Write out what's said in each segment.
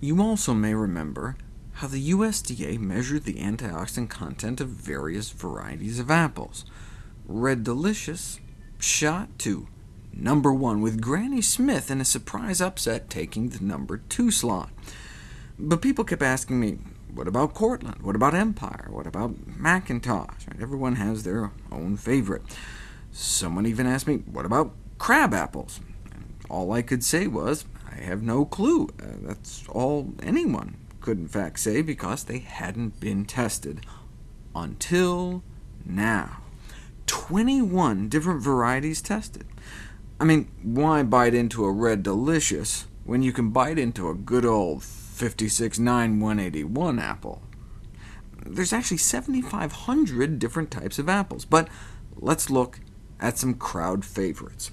You also may remember how the USDA measured the antioxidant content of various varieties of apples. Red Delicious shot to number one, with Granny Smith in a surprise upset taking the number two slot. But people kept asking me, what about Cortland? What about Empire? What about McIntosh? Everyone has their own favorite. Someone even asked me, what about crab apples? All I could say was, I have no clue. Uh, that's all anyone could in fact say, because they hadn't been tested. Until now. 21 different varieties tested. I mean, why bite into a Red Delicious when you can bite into a good old 569-181 apple? There's actually 7,500 different types of apples, but let's look at some crowd favorites.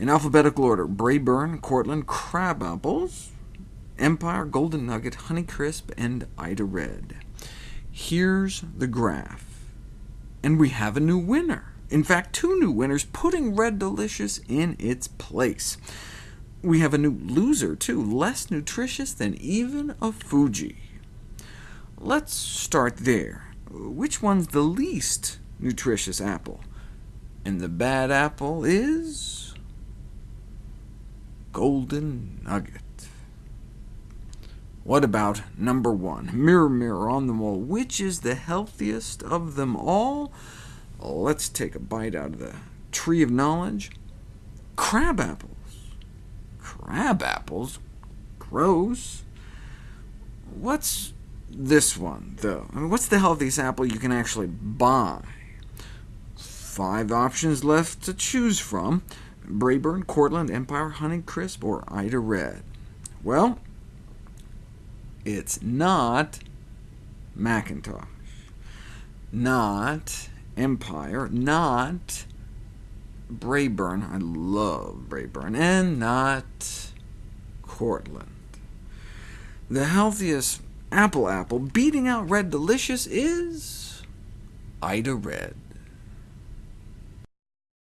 In alphabetical order, Braeburn, Cortland, crab apples, Empire, Golden Nugget, Honeycrisp, and Ida Red. Here's the graph, and we have a new winner. In fact, two new winners, putting Red Delicious in its place. We have a new loser, too, less nutritious than even a Fuji. Let's start there. Which one's the least nutritious apple? And the bad apple is... Golden Nugget. What about number one? Mirror, mirror on the wall, which is the healthiest of them all? Let's take a bite out of the tree of knowledge. Crab apples. Crab apples? Gross. What's this one, though? I mean, what's the healthiest apple you can actually buy? Five options left to choose from. Braeburn, Cortland, Empire, Honeycrisp, or Ida Red. Well, it's not McIntosh, not Empire, not Braeburn, I love Braeburn, and not Cortland. The healthiest apple apple, beating out Red Delicious, is Ida Red.